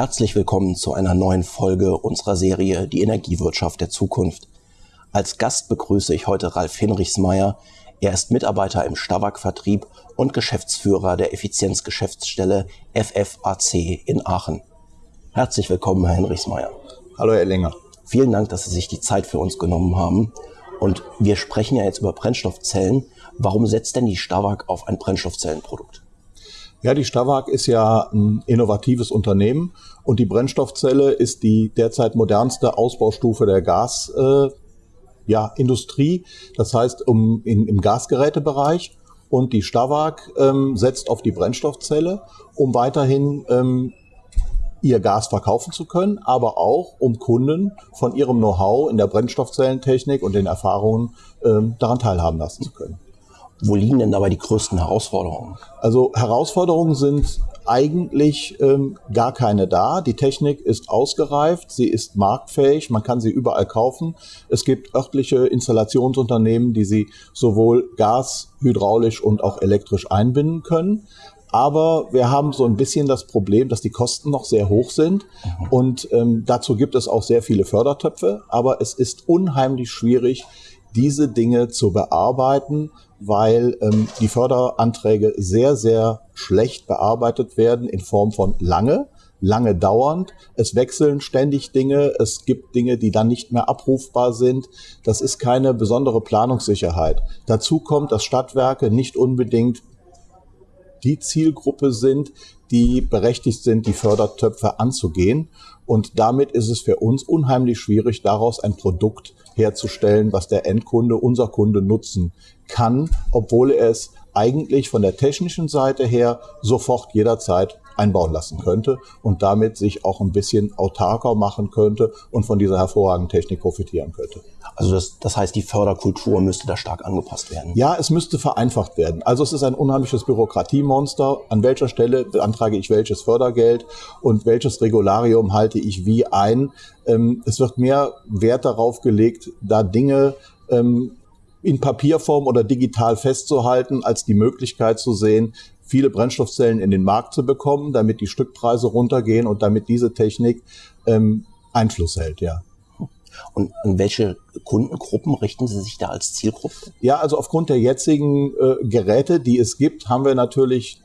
Herzlich willkommen zu einer neuen Folge unserer Serie Die Energiewirtschaft der Zukunft. Als Gast begrüße ich heute Ralf Hinrichsmeier. Er ist Mitarbeiter im Stavak-Vertrieb und Geschäftsführer der Effizienzgeschäftsstelle FFAC in Aachen. Herzlich willkommen, Herr Hinrichsmeier. Hallo, Herr Ellinger. Vielen Dank, dass Sie sich die Zeit für uns genommen haben. Und wir sprechen ja jetzt über Brennstoffzellen. Warum setzt denn die Stavak auf ein Brennstoffzellenprodukt? Ja, die Stavak ist ja ein innovatives Unternehmen und die Brennstoffzelle ist die derzeit modernste Ausbaustufe der Gasindustrie. Äh, ja, Industrie. das heißt um, in, im Gasgerätebereich. Und die Stavak ähm, setzt auf die Brennstoffzelle, um weiterhin ähm, ihr Gas verkaufen zu können, aber auch um Kunden von ihrem Know-how in der Brennstoffzellentechnik und den Erfahrungen ähm, daran teilhaben lassen zu können. Wo liegen denn dabei die größten Herausforderungen? Also Herausforderungen sind eigentlich ähm, gar keine da. Die Technik ist ausgereift, sie ist marktfähig, man kann sie überall kaufen. Es gibt örtliche Installationsunternehmen, die sie sowohl gas, hydraulisch und auch elektrisch einbinden können. Aber wir haben so ein bisschen das Problem, dass die Kosten noch sehr hoch sind. Mhm. Und ähm, dazu gibt es auch sehr viele Fördertöpfe. Aber es ist unheimlich schwierig, diese Dinge zu bearbeiten weil ähm, die Förderanträge sehr, sehr schlecht bearbeitet werden in Form von lange, lange dauernd. Es wechseln ständig Dinge. Es gibt Dinge, die dann nicht mehr abrufbar sind. Das ist keine besondere Planungssicherheit. Dazu kommt, dass Stadtwerke nicht unbedingt die Zielgruppe sind, die berechtigt sind, die Fördertöpfe anzugehen. Und damit ist es für uns unheimlich schwierig, daraus ein Produkt herzustellen, was der Endkunde, unser Kunde nutzen kann, obwohl er es eigentlich von der technischen Seite her sofort jederzeit einbauen lassen könnte und damit sich auch ein bisschen autarker machen könnte und von dieser hervorragenden Technik profitieren könnte. Also das, das heißt, die Förderkultur müsste da stark angepasst werden? Ja, es müsste vereinfacht werden. Also es ist ein unheimliches Bürokratiemonster. An welcher Stelle beantrage ich welches Fördergeld und welches Regularium halte ich wie ein? Ähm, es wird mehr Wert darauf gelegt, da Dinge ähm, in Papierform oder digital festzuhalten, als die Möglichkeit zu sehen, viele Brennstoffzellen in den Markt zu bekommen, damit die Stückpreise runtergehen und damit diese Technik ähm, Einfluss hält, ja. Und an welche Kundengruppen richten Sie sich da als Zielgruppe? Ja, also aufgrund der jetzigen äh, Geräte, die es gibt, haben wir natürlich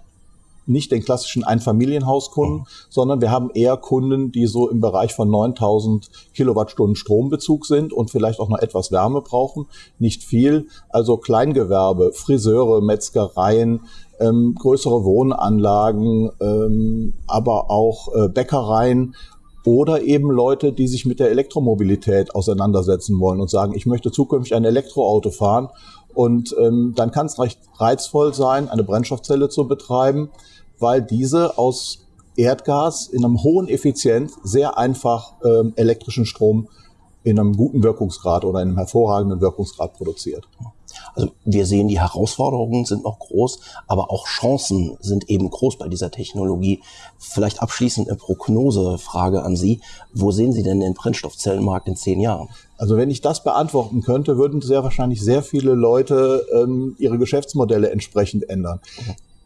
nicht den klassischen Einfamilienhauskunden, mhm. sondern wir haben eher Kunden, die so im Bereich von 9000 Kilowattstunden Strombezug sind und vielleicht auch noch etwas Wärme brauchen. Nicht viel. Also Kleingewerbe, Friseure, Metzgereien, ähm, größere Wohnanlagen, ähm, aber auch äh, Bäckereien oder eben Leute, die sich mit der Elektromobilität auseinandersetzen wollen und sagen, ich möchte zukünftig ein Elektroauto fahren. Und ähm, dann kann es recht reizvoll sein, eine Brennstoffzelle zu betreiben weil diese aus Erdgas in einem hohen Effizienz sehr einfach ähm, elektrischen Strom in einem guten Wirkungsgrad oder in einem hervorragenden Wirkungsgrad produziert. Also wir sehen, die Herausforderungen sind noch groß, aber auch Chancen sind eben groß bei dieser Technologie. Vielleicht abschließend eine Prognosefrage an Sie. Wo sehen Sie denn den Brennstoffzellenmarkt in zehn Jahren? Also wenn ich das beantworten könnte, würden sehr wahrscheinlich sehr viele Leute ähm, ihre Geschäftsmodelle entsprechend ändern.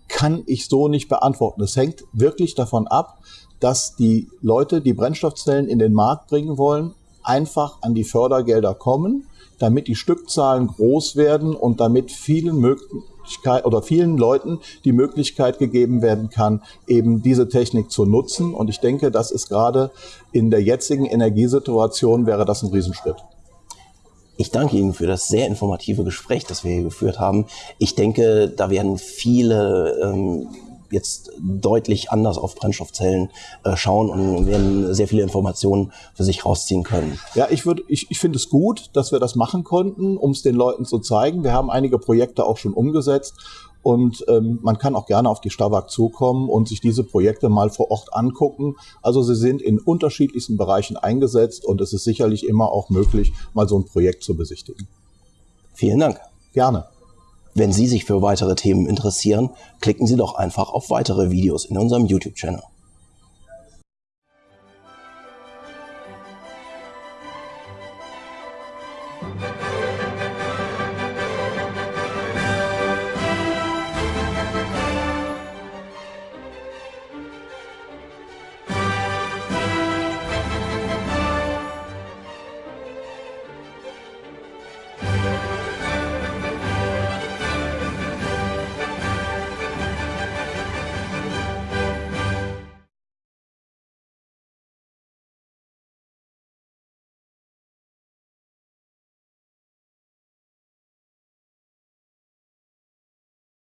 Kann ich so nicht beantworten. Es hängt wirklich davon ab, dass die Leute, die Brennstoffzellen in den Markt bringen wollen, einfach an die Fördergelder kommen, damit die Stückzahlen groß werden und damit vielen Möglichkeiten oder vielen Leuten die Möglichkeit gegeben werden kann, eben diese Technik zu nutzen. Und ich denke, das ist gerade in der jetzigen Energiesituation wäre das ein Riesenschritt. Ich danke Ihnen für das sehr informative Gespräch, das wir hier geführt haben. Ich denke, da werden viele ähm, jetzt deutlich anders auf Brennstoffzellen äh, schauen und werden sehr viele Informationen für sich rausziehen können. Ja, ich würde, ich, ich finde es gut, dass wir das machen konnten, um es den Leuten zu zeigen. Wir haben einige Projekte auch schon umgesetzt und ähm, man kann auch gerne auf die Stavak zukommen und sich diese Projekte mal vor Ort angucken. Also sie sind in unterschiedlichsten Bereichen eingesetzt und es ist sicherlich immer auch möglich, mal so ein Projekt zu besichtigen. Vielen Dank. Gerne. Wenn Sie sich für weitere Themen interessieren, klicken Sie doch einfach auf weitere Videos in unserem YouTube-Channel.